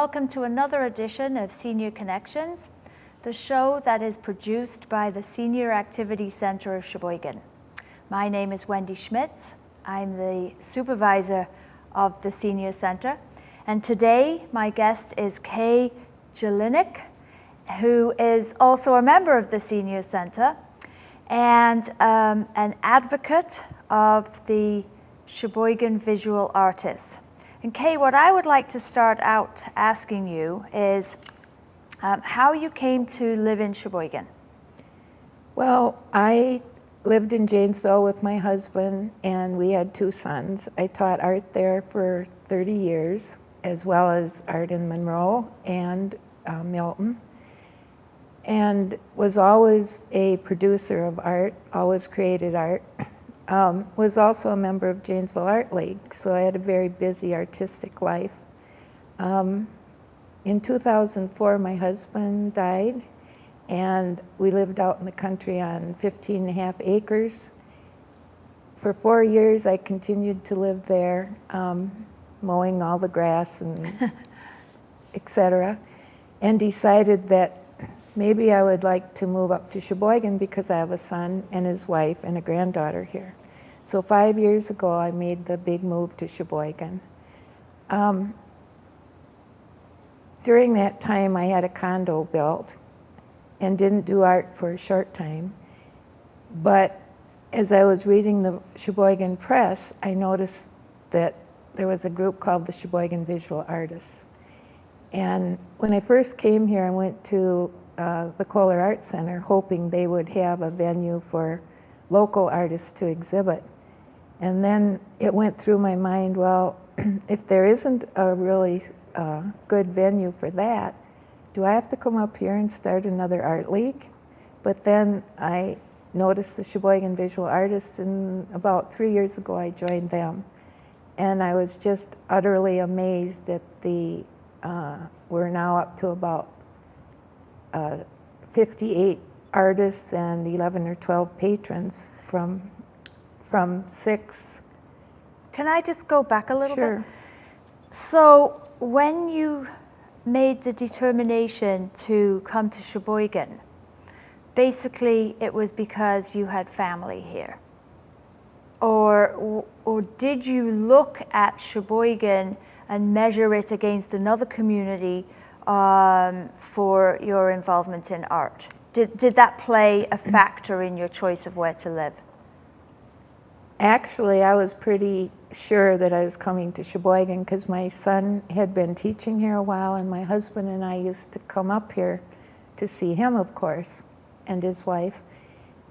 welcome to another edition of Senior Connections, the show that is produced by the Senior Activity Center of Sheboygan. My name is Wendy Schmitz. I'm the supervisor of the Senior Center. And today, my guest is Kay Jelinek, who is also a member of the Senior Center and um, an advocate of the Sheboygan Visual Artists. And Kay, what I would like to start out asking you is um, how you came to live in Sheboygan. Well, I lived in Janesville with my husband and we had two sons. I taught art there for 30 years, as well as art in Monroe and uh, Milton. And was always a producer of art, always created art. Um, was also a member of Janesville Art League, so I had a very busy artistic life. Um, in 2004, my husband died, and we lived out in the country on 15 and a half acres. For four years, I continued to live there, um, mowing all the grass and etc. And decided that maybe I would like to move up to Sheboygan because I have a son and his wife and a granddaughter here. So five years ago, I made the big move to Sheboygan. Um, during that time, I had a condo built and didn't do art for a short time. But as I was reading the Sheboygan Press, I noticed that there was a group called the Sheboygan Visual Artists. And when I first came here, I went to uh, the Kohler Art Center hoping they would have a venue for local artists to exhibit. And then it went through my mind, well, if there isn't a really uh, good venue for that, do I have to come up here and start another art league? But then I noticed the Sheboygan Visual Artists, and about three years ago I joined them. And I was just utterly amazed that the, uh, we're now up to about uh, 58 artists and 11 or 12 patrons from, from six. Can I just go back a little Sure. bit? So when you made the determination to come to Sheboygan, basically it was because you had family here. Or, or did you look at Sheboygan and measure it against another community um, for your involvement in art? Did, did that play a factor in your choice of where to live? Actually, I was pretty sure that I was coming to Sheboygan because my son had been teaching here a while and my husband and I used to come up here to see him, of course, and his wife.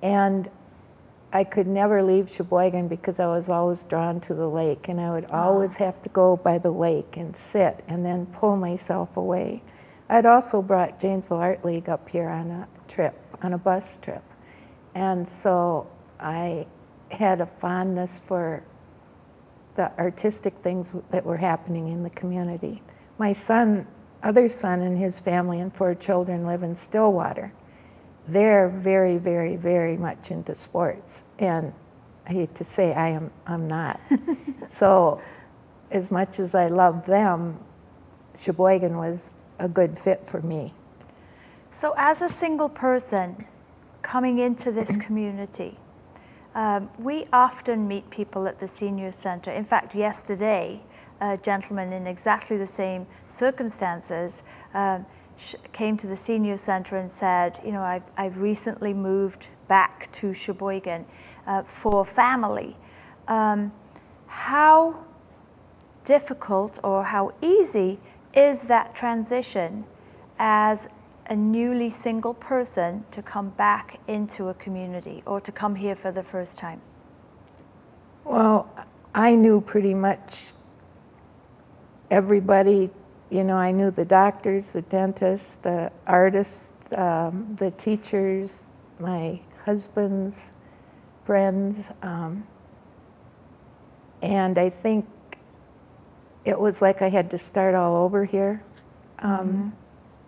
And I could never leave Sheboygan because I was always drawn to the lake and I would ah. always have to go by the lake and sit and then pull myself away. I'd also brought Janesville Art League up here on a trip, on a bus trip. And so I had a fondness for the artistic things that were happening in the community. My son, other son and his family and four children live in Stillwater. They're very, very, very much into sports. And I hate to say I am I'm not. so as much as I love them, Sheboygan was a good fit for me. So as a single person coming into this community, um, we often meet people at the senior center. In fact, yesterday, a gentleman in exactly the same circumstances um, came to the senior center and said, you know, I've, I've recently moved back to Sheboygan uh, for family. Um, how difficult or how easy is that transition as a newly single person to come back into a community or to come here for the first time? Well, I knew pretty much everybody, you know, I knew the doctors, the dentists, the artists, um, the teachers, my husband's friends. Um, and I think it was like I had to start all over here. Um, mm -hmm.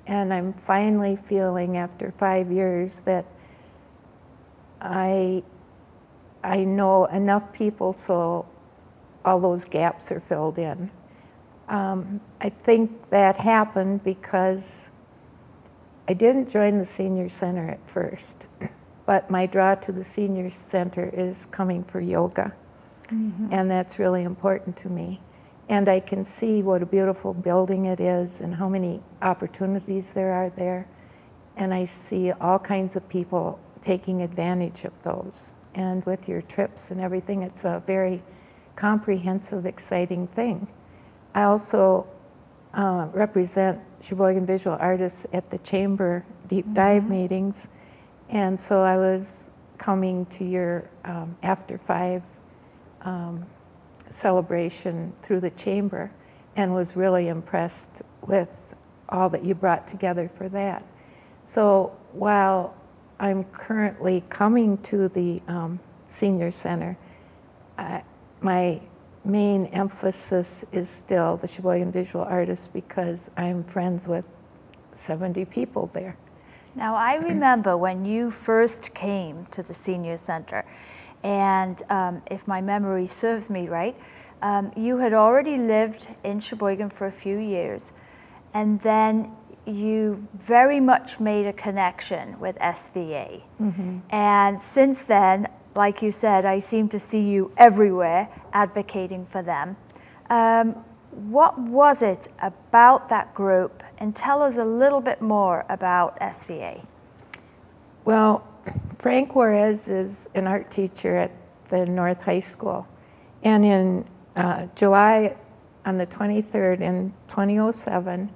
And I'm finally feeling after five years that I, I know enough people so all those gaps are filled in. Um, I think that happened because I didn't join the senior center at first, but my draw to the senior center is coming for yoga, and that's really important to me. And I can see what a beautiful building it is and how many opportunities there are there. And I see all kinds of people taking advantage of those. And with your trips and everything, it's a very comprehensive, exciting thing. I also uh, represent Sheboygan visual artists at the chamber deep dive meetings. And so I was coming to your um, after five um, celebration through the chamber and was really impressed with all that you brought together for that. So while I'm currently coming to the um, senior center, I, my main emphasis is still the Sheboygan Visual Artists because I'm friends with 70 people there. Now, I remember when you first came to the senior center, and um, if my memory serves me right, um, you had already lived in Sheboygan for a few years, and then you very much made a connection with SVA. And since then, like you said, I seem to see you everywhere advocating for them. Um, what was it about that group? And tell us a little bit more about SVA. Well, Frank Juarez is an art teacher at the North High School. And in uh, July, on the 23rd in 2007,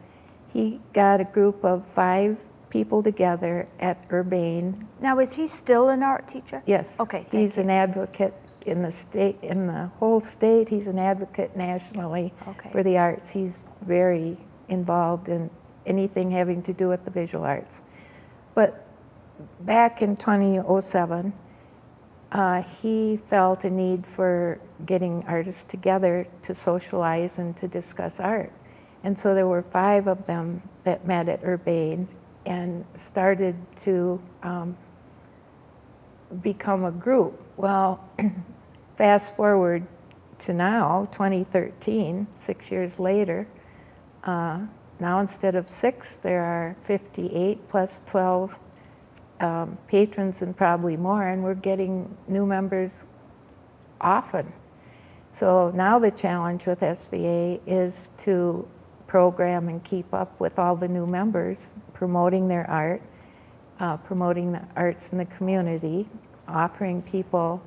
he got a group of five people together at Urbane. Now, is he still an art teacher? Yes. Okay, He's an advocate in the state, in the whole state. He's an advocate nationally Okay. for the arts. He's very involved in anything having to do with the visual arts. But back in 2007, uh, he felt a need for getting artists together to socialize and to discuss art. And so there were five of them that met at Urbane and started to um, become a group. Well, fast forward to now, 2013, six years later, uh, now instead of six, there are 58 plus 12 um, patrons and probably more, and we're getting new members often. So now the challenge with SVA is to program and keep up with all the new members, promoting their art, uh, promoting the arts in the community, offering people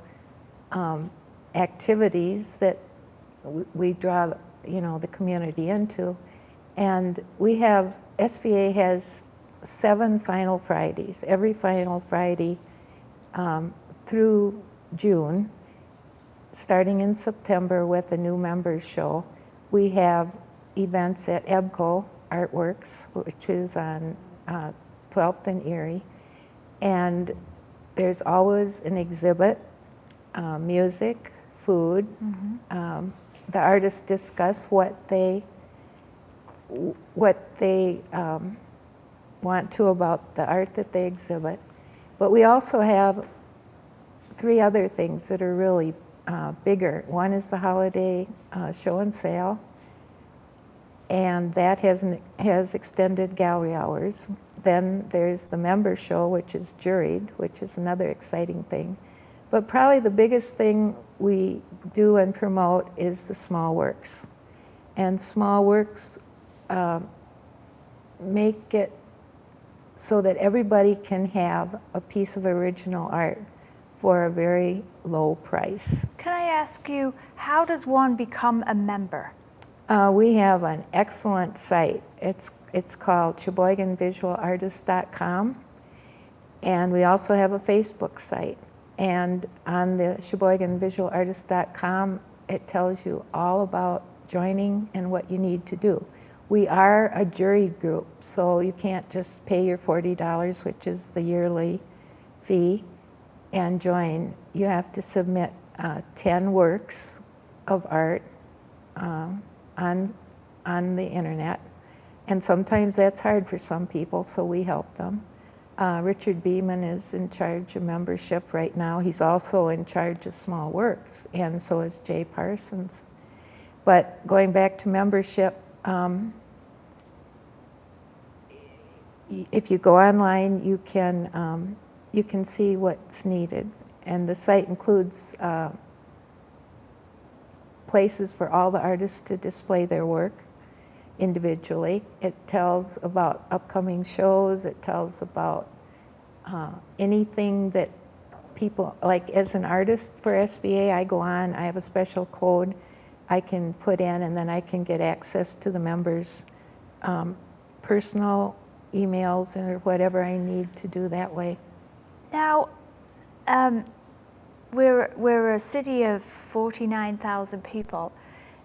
um, activities that we draw, you know, the community into. And we have, SVA has seven final Fridays, every final Friday um, through June, starting in September with a new members show. We have events at EBCO Artworks, which is on uh, 12th and Erie. And there's always an exhibit, uh, music, food. Um, the artists discuss what they what they um, want to about the art that they exhibit. But we also have three other things that are really uh, bigger. One is the holiday uh, show and sale, and that has, has extended gallery hours. Then there's the member show, which is juried, which is another exciting thing. But probably the biggest thing we do and promote is the small works. And small works um, make it so that everybody can have a piece of original art for a very low price. Can I ask you, how does one become a member? Uh, we have an excellent site. It's, it's called SheboyganVisualartist.com. And we also have a Facebook site. And on the SheboyganVisualartist.com, it tells you all about joining and what you need to do. We are a juried group, so you can't just pay your $40, which is the yearly fee, and join. You have to submit uh, 10 works of art um, on, on the internet. And sometimes that's hard for some people, so we help them. Uh, Richard Beeman is in charge of membership right now. He's also in charge of small works, and so is Jay Parsons. But going back to membership, um, if you go online, you can, um, you can see what's needed. And the site includes uh, places for all the artists to display their work individually. It tells about upcoming shows, it tells about uh, anything that people, like as an artist for SVA, I go on, I have a special code I can put in, and then I can get access to the members' um, personal emails or whatever I need to do that way. Now, um, we're, we're a city of 49,000 people.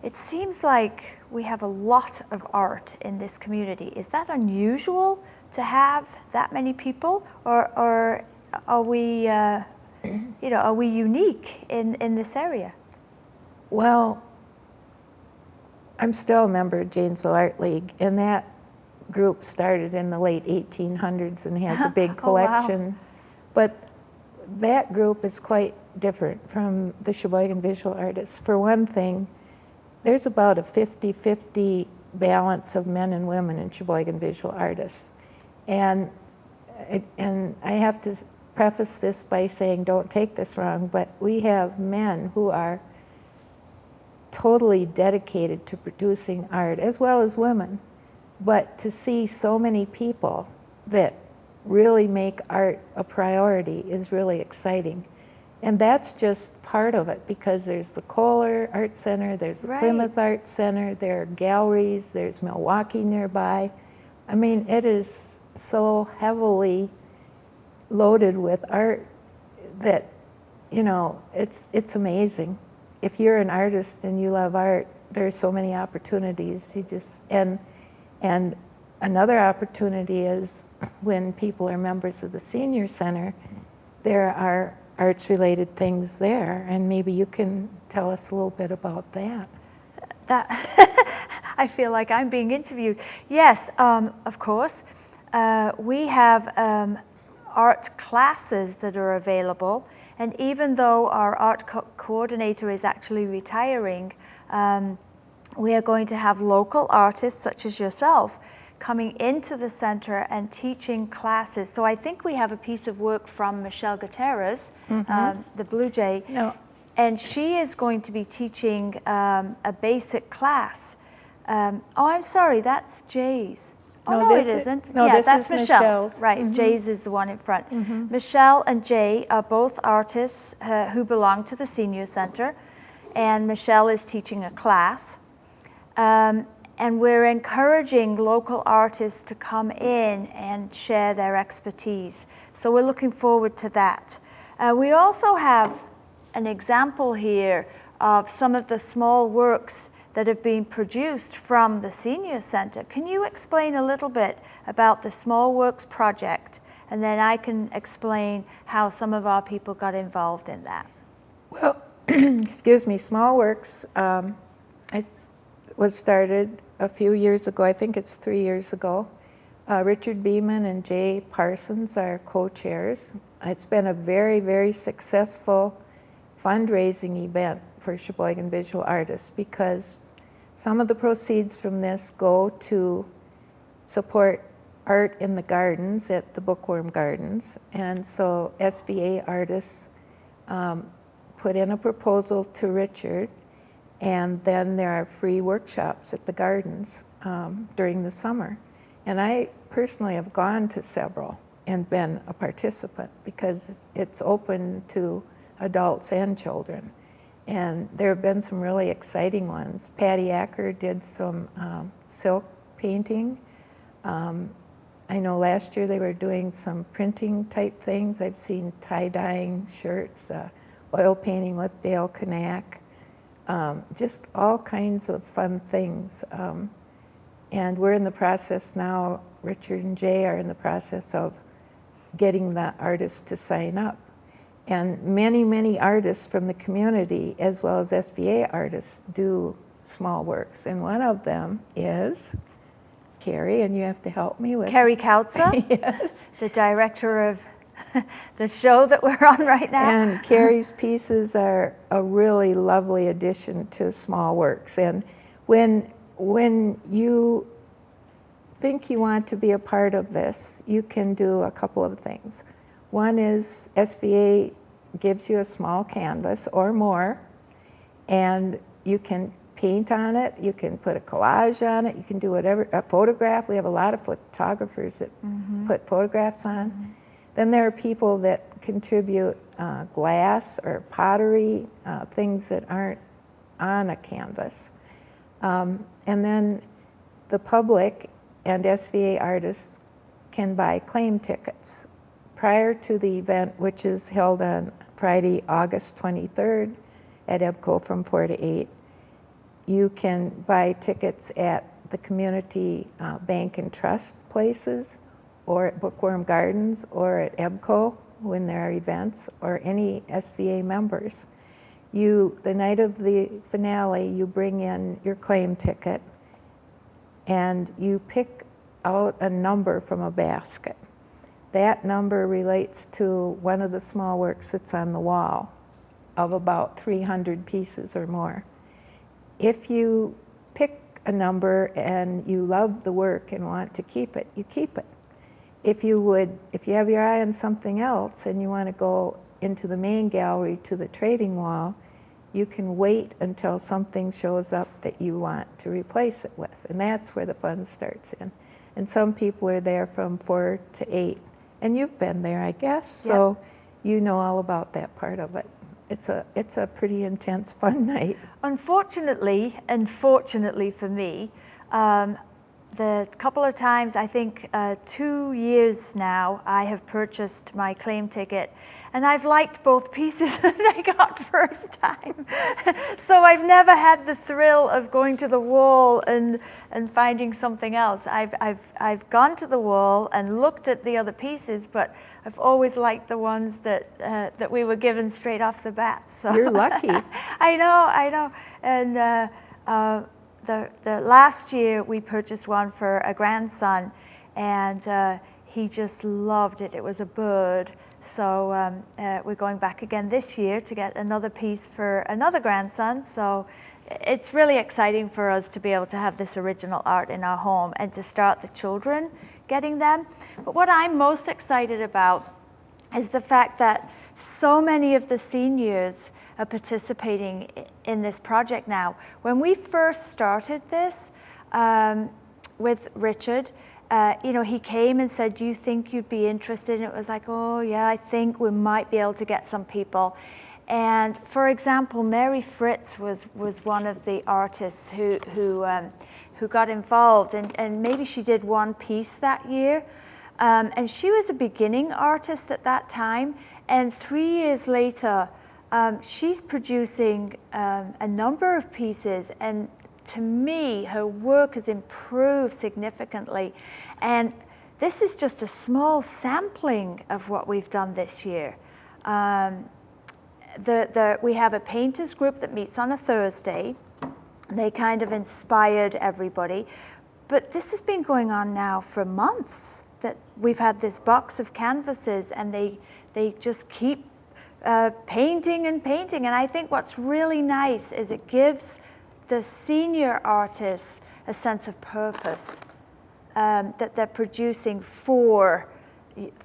It seems like we have a lot of art in this community. Is that unusual to have that many people, or, or are we, uh, you know, are we unique in, in this area? Well, I'm still a member of Janesville Art League, and that group started in the late 1800s and has a big Oh, wow. collection. But that group is quite different from the Sheboygan Visual Artists. For one thing, there's about a 50-50 balance of men and women in Sheboygan Visual Artists. And, and I have to preface this by saying, don't take this wrong, but we have men who are totally dedicated to producing art, as well as women. But to see so many people that really make art a priority is really exciting. And that's just part of it because there's the Kohler Art Center, there's the Right. Plymouth Art Center, there are galleries, there's Milwaukee nearby. I mean, it is so heavily loaded with art that, you know, it's, it's amazing. If you're an artist and you love art, there's so many opportunities. You just, and, and another opportunity is when people are members of the senior center, there are arts-related things there, and maybe you can tell us a little bit about that. That I feel like I'm being interviewed. Yes, um, of course. Uh, we have um, art classes that are available, and even though our art co- coordinator is actually retiring, um, we are going to have local artists such as yourself coming into the center and teaching classes. So I think we have a piece of work from Michelle Gutierrez, um, the Blue Jay, No. and she is going to be teaching um, a basic class. Um, oh, I'm sorry, that's Jay's. Oh, No, no, it is- isn't. no, yeah, that's is Michelle's. Michelle's. Right, Jay's is the one in front. Michelle and Jay are both artists uh, who belong to the Senior Center, and Michelle is teaching a class. And we're encouraging local artists to come in and share their expertise. So we're looking forward to that. Uh, we also have an example here of some of the small works that have been produced from the Senior Center. Can you explain a little bit about the Small Works project? And then I can explain how some of our people got involved in that. Well, excuse me, Small Works um, was started a few years ago. I think it's three years ago. Uh, Richard Beeman and Jay Parsons are co-chairs. It's been a very, very successful fundraising event for Sheboygan visual artists because some of the proceeds from this go to support art in the gardens at the Bookworm Gardens. And so SVA artists um, put in a proposal to Richard, and then there are free workshops at the gardens um, during the summer. And I personally have gone to several and been a participant because it's open to adults and children. And there have been some really exciting ones. Patty Acker did some um, silk painting. Um, I know last year they were doing some printing type things. I've seen tie-dyeing shirts, uh, oil painting with Dale Kanak, um, just all kinds of fun things. Um, and we're in the process now, Richard and Jay are in the process of getting the artists to sign up. And many, many artists from the community, as well as SVA artists, do small works. And one of them is Carrie, and you have to help me with Kerry Kautzer, yes. the director of the show that we're on right now. And Carrie's pieces are a really lovely addition to Small Works. And when, when you think you want to be a part of this, you can do a couple of things. One is SVA gives you a small canvas or more, and you can paint on it, you can put a collage on it, you can do whatever, a photograph. We have a lot of photographers that mm-hmm. put photographs on. Mm-hmm. Then there are people that contribute uh, glass or pottery, uh, things that aren't on a canvas. Um, and then the public and SVA artists can buy claim tickets prior to the event, which is held on Friday, August 23rd at EBCO from 4 to 8. You can buy tickets at the community uh, bank and trust places or at Bookworm Gardens or at EBCO when there are events or any SVA members. You, the night of the finale, you bring in your claim ticket and you pick out a number from a basket. That number relates to one of the small works that's on the wall of about 300 pieces or more. If you pick a number and you love the work and want to keep it, you keep it. If you would, if you have your eye on something else and you want to go into the main gallery to the trading wall, you can wait until something shows up that you want to replace it with. And that's where the fun starts in. And some people are there from four to eight. And you've been there, I guess, so you know all about that part of it. It's a, it's a pretty intense, fun night. Unfortunately, and fortunately for me, um, the couple of times, I think uh, two years now, I have purchased my claim ticket and I've liked both pieces that I got first time. so I've never had the thrill of going to the wall and, and finding something else. I've, I've, I've gone to the wall and looked at the other pieces, but I've always liked the ones that, uh, that we were given straight off the bat. So You're lucky. I know, I know. And uh, uh, the, the last year we purchased one for a grandson and uh, he just loved it. It was a bird. So um, uh, we're going back again this year to get another piece for another grandson. So it's really exciting for us to be able to have this original art in our home and to start the children getting them. But what I'm most excited about is the fact that so many of the seniors are participating in this project now. When we first started this um, with Richard, uh, you know, he came and said, do you think you'd be interested? And it was like, oh yeah, I think we might be able to get some people. And for example, Mary Fritz was, was one of the artists who, who, um, who got involved and, and maybe she did one piece that year. Um, and she was a beginning artist at that time. And three years later, um, she's producing um, a number of pieces and to me, her work has improved significantly. And this is just a small sampling of what we've done this year. Um, the, the, we have a painters group that meets on a Thursday. They kind of inspired everybody. But this has been going on now for months that we've had this box of canvases and they, they just keep uh, painting and painting. And I think what's really nice is it gives the senior artists a sense of purpose um, that they're producing for,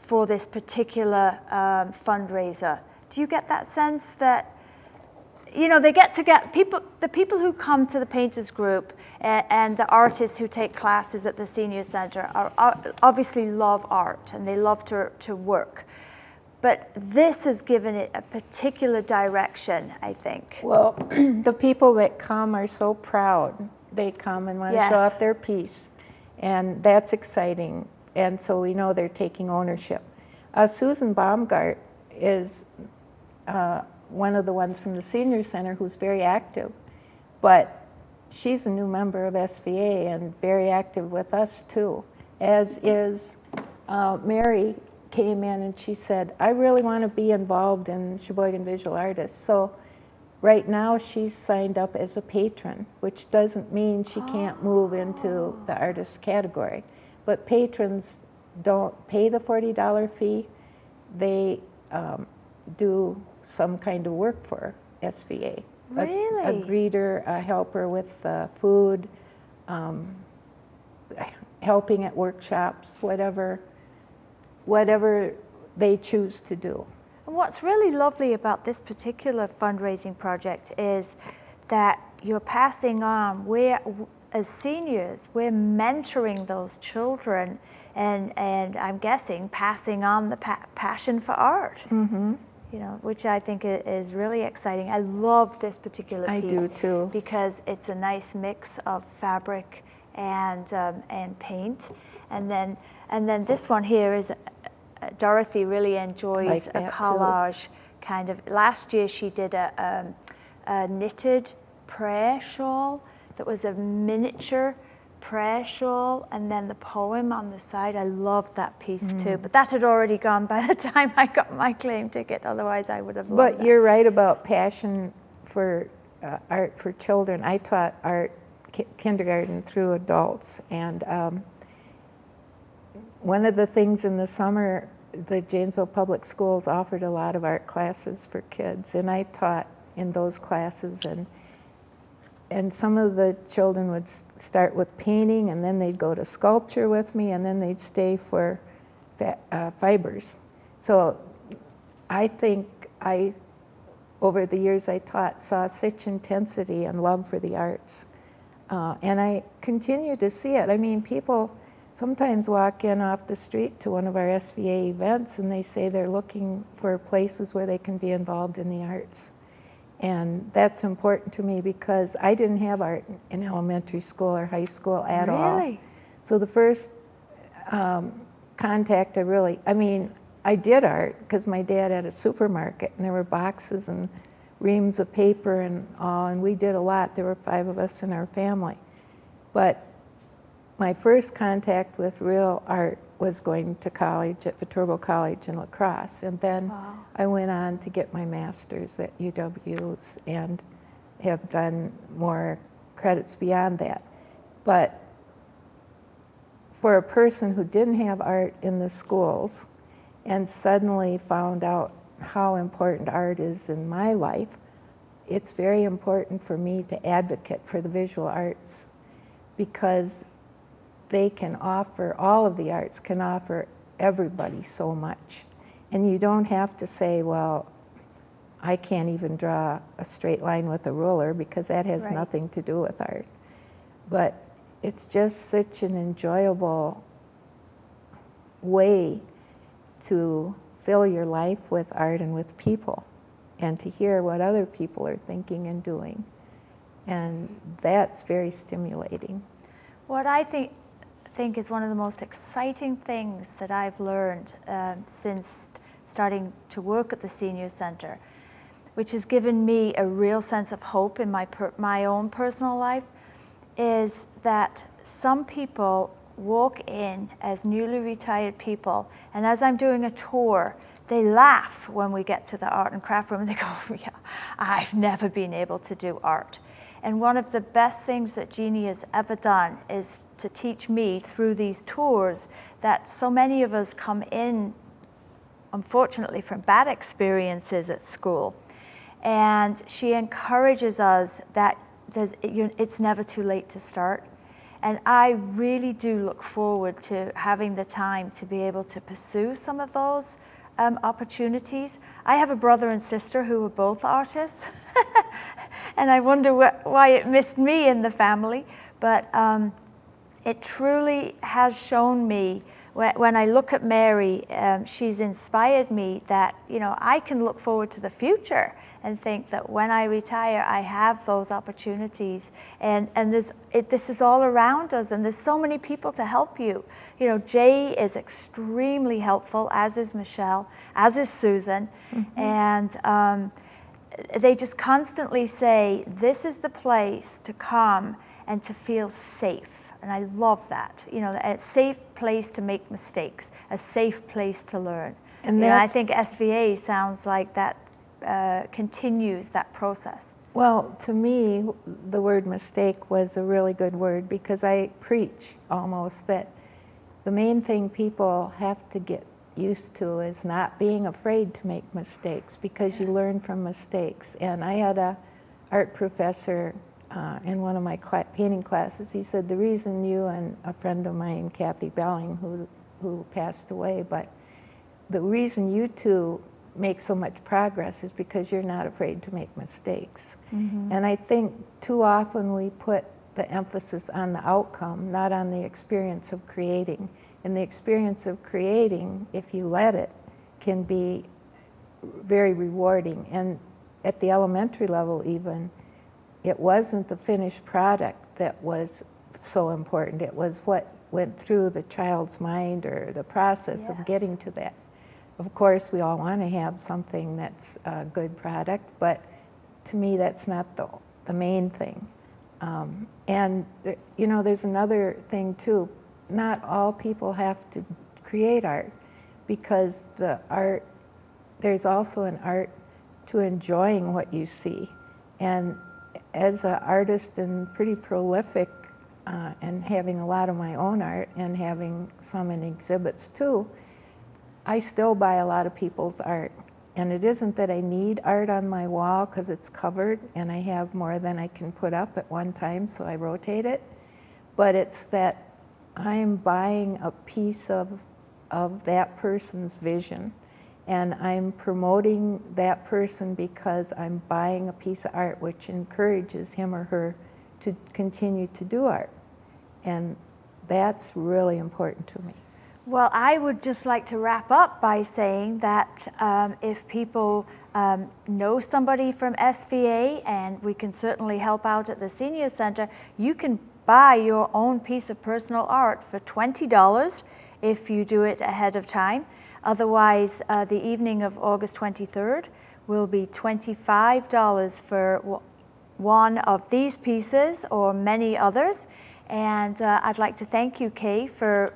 for this particular um, fundraiser. Do you get that sense that, you know, they get to get people, the people who come to the painters group and, and the artists who take classes at the senior center are, are obviously love art and they love to, to work. But this has given it a particular direction, I think. Well, the people that come are so proud. They come and want Yes. to show off their piece. And that's exciting. And so we know they're taking ownership. Uh, Susan Baumgart is uh, one of the ones from the senior center who's very active. But she's a new member of SVA and very active with us too, as is uh, Mary came in and she said, I really want to be involved in Sheboygan Visual Artists. So right now she's signed up as a patron, which doesn't mean she can't move into the artist category. But patrons don't pay the $40 fee. they um, do some kind of work for SVA. A- A, greeter, a helper with uh, food, um, helping at workshops, whatever, whatever they choose to do. And what's really lovely about this particular fundraising project is that you're passing on, we're, as seniors, we're mentoring those children and, and I'm guessing passing on the pa- passion for art. Mm-hmm. You know, which I think is really exciting. I love this particular I piece. do too. Because it's a nice mix of fabric and, um, and paint. And then, and then this one here is, uh, Dorothy really enjoys Like a collage kind of. Last year she did a, um, a knitted prayer shawl that was a miniature prayer shawl and then the poem on the side. I loved that piece Mm. too. But that had already gone by the time I got my claim ticket. Otherwise I would have loved But you're right about passion for uh, art for children. I taught art ki- kindergarten through adults, and um, one of the things in the summer, the Janesville Public Schools offered a lot of art classes for kids, and I taught in those classes and. And some of the children would start with painting, and then they'd go to sculpture with me, and then they'd stay for uh, fibers. So I think I, over the years I taught, saw such intensity and love for the arts. Uh, and I continue to see it. I mean, people sometimes walk in off the street to one of our SVA events and they say they're looking for places where they can be involved in the arts. And that's important to me because I didn't have art in elementary school or high school at all. Really? So the first um, contact I really, I mean, I did art because my dad had a supermarket and there were boxes and reams of paper and all, and we did a lot. There were five of us in our family. But my first contact with real art was going to college at Viterbo College in La Crosse. And then Wow. I went on to get my master's at UW's and have done more credits beyond that. But for a person who didn't have art in the schools and suddenly found out how important art is in my life, it's very important for me to advocate for the visual arts because they can offer, all of the arts can offer everybody so much. And you don't have to say, well, I can't even draw a straight line with a ruler because that has Right. nothing to do with art. But it's just such an enjoyable way to fill your life with art and with people and to hear what other people are thinking and doing. And that's very stimulating. What I think think is one of the most exciting things that I've learned um, since starting to work at the senior center, which has given me a real sense of hope in my my own personal life, is that some people walk in as newly retired people, and as I'm doing a tour, they laugh when we get to the art and craft room and they go, yeah, I've never been able to do art. And one of the best things that Jeannie has ever done is to teach me through these tours that so many of us come in, unfortunately, from bad experiences at school. And she encourages us that it's never too late to start. And I really do look forward to having the time to be able to pursue some of those um, opportunities. I have a brother and sister who are both artists, and I wonder wh- why it missed me in the family. But um, it truly has shown me when I look at Mary, um, she's inspired me that you know I can look forward to the future and think that when I retire, I have those opportunities, and and there's it, this is all around us, and there's so many people to help you. You know, Jay is extremely helpful, as is Michelle, as is Susan, and. Um, they just constantly say, This is the place to come and to feel safe. And I love that. You know, a safe place to make mistakes, a safe place to learn. And And I think SVA sounds like that uh, continues that process. Well, to me, the word mistake was a really good word because I preach almost that the main thing people have to get used to is not being afraid to make mistakes because you learn from mistakes. And I had a art professor uh, in one of my cla- painting classes. He said the reason you and a friend of mine, Kathy Belling, who who passed away, but the reason you two make so much progress is because you're not afraid to make mistakes. And I think too often we put the emphasis on the outcome, not on the experience of creating. And the experience of creating, if you let it, can be very rewarding. And at the elementary level, even, it wasn't the finished product that was so important. It was what went through the child's mind or the process Yes. of getting to that. Of course, we all want to have something that's a good product, but to me, that's not the, the main thing. Um, and, you know, there's another thing too. Not all people have to create art because the art, there's also an art to enjoying what you see. And as an artist and pretty prolific uh, and having a lot of my own art and having some in exhibits too, I still buy a lot of people's art. And it isn't that I need art on my wall because it's covered and I have more than I can put up at one time, so I rotate it. But it's that I'm buying a piece of, of that person's vision. And I'm promoting that person because I'm buying a piece of art which encourages him or her to continue to do art. And that's really important to me. Well, I would just like to wrap up by saying that um, if people um, know somebody from SVA, and we can certainly help out at the Senior Center, you can buy your own piece of personal art for $20 if you do it ahead of time. Otherwise, uh, the evening of August 23rd will be $25 for w- one of these pieces or many others. And uh, I'd like to thank you, Kay, for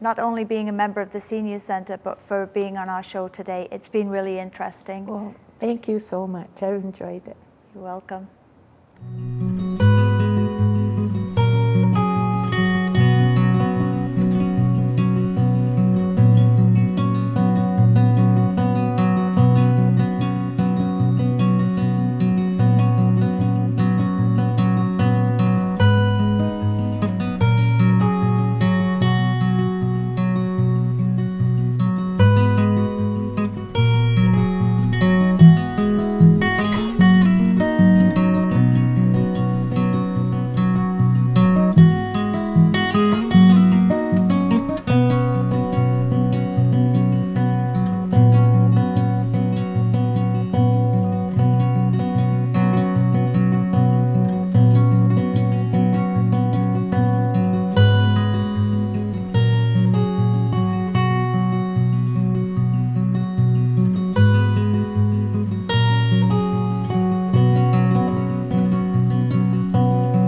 not only being a member of the Senior Center, but for being on our show today. It's been really interesting. Well, thank you so much. I've enjoyed it. You're welcome.